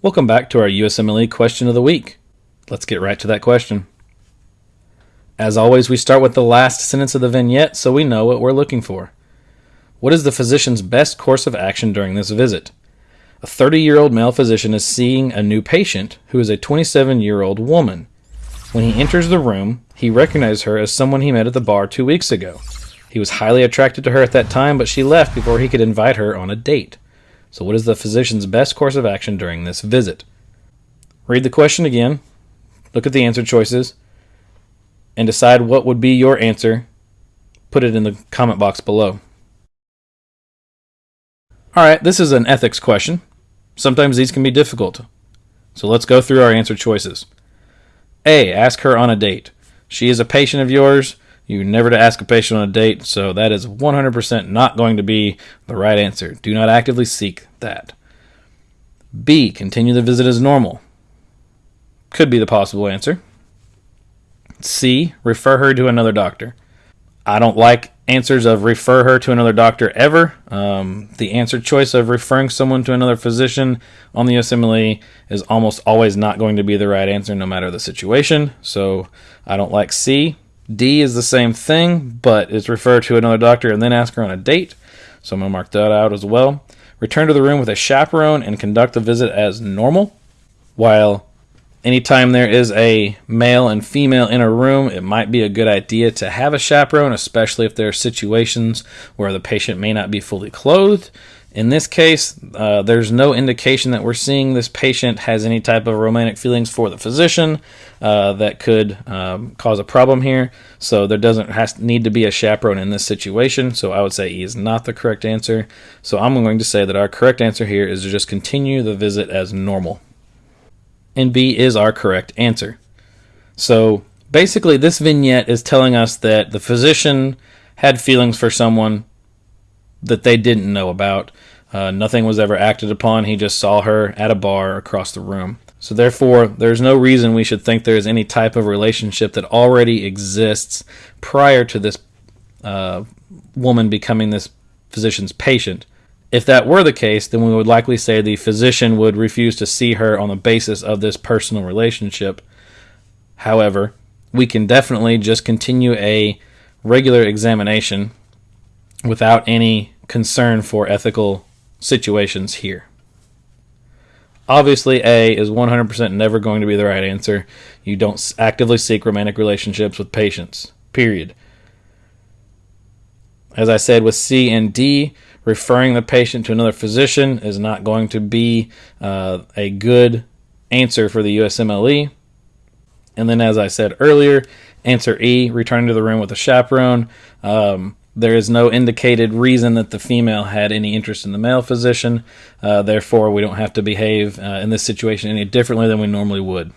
Welcome back to our USMLE question of the week. Let's get right to that question. As always, we start with the last sentence of the vignette so we know what we're looking for. What is the physician's best course of action during this visit? A 30 year old male physician is seeing a new patient who is a 27 year old woman. When he enters the room, he recognizes her as someone he met at the bar two weeks ago. He was highly attracted to her at that time, but she left before he could invite her on a date. So, what is the physician's best course of action during this visit? Read the question again, look at the answer choices, and decide what would be your answer. Put it in the comment box below. All right, this is an ethics question. Sometimes these can be difficult. So let's go through our answer choices. A. Ask her on a date. She is a patient of yours. You never to ask a patient on a date, so that is 100% not going to be the right answer. Do not actively seek that. B. Continue the visit as normal. Could be the possible answer. C. Refer her to another doctor. I don't like answers of refer her to another doctor ever. Um, the answer choice of referring someone to another physician on the USMLE is almost always not going to be the right answer no matter the situation. So I don't like C. D is the same thing, but it's refer to another doctor and then ask her on a date. So I'm going to mark that out as well. Return to the room with a chaperone and conduct the visit as normal. While anytime there is a male and female in a room, it might be a good idea to have a chaperone, especially if there are situations where the patient may not be fully clothed. In this case, uh, there's no indication that we're seeing this patient has any type of romantic feelings for the physician uh, that could um, cause a problem here. So there doesn't has, need to be a chaperone in this situation. So I would say E is not the correct answer. So I'm going to say that our correct answer here is to just continue the visit as normal. And B is our correct answer. So basically, this vignette is telling us that the physician had feelings for someone that they didn't know about. Uh, nothing was ever acted upon. He just saw her at a bar across the room. So, therefore, there's no reason we should think there's any type of relationship that already exists prior to this uh, woman becoming this physician's patient. If that were the case, then we would likely say the physician would refuse to see her on the basis of this personal relationship. However, we can definitely just continue a regular examination without any concern for ethical situations here. Obviously, A is 100% never going to be the right answer. You don't actively seek romantic relationships with patients, period. As I said with C and D, referring the patient to another physician is not going to be uh, a good answer for the USMLE. And then, as I said earlier, answer E, returning to the room with a chaperone. Um, there is no indicated reason that the female had any interest in the male physician. Uh, therefore, we don't have to behave uh, in this situation any differently than we normally would.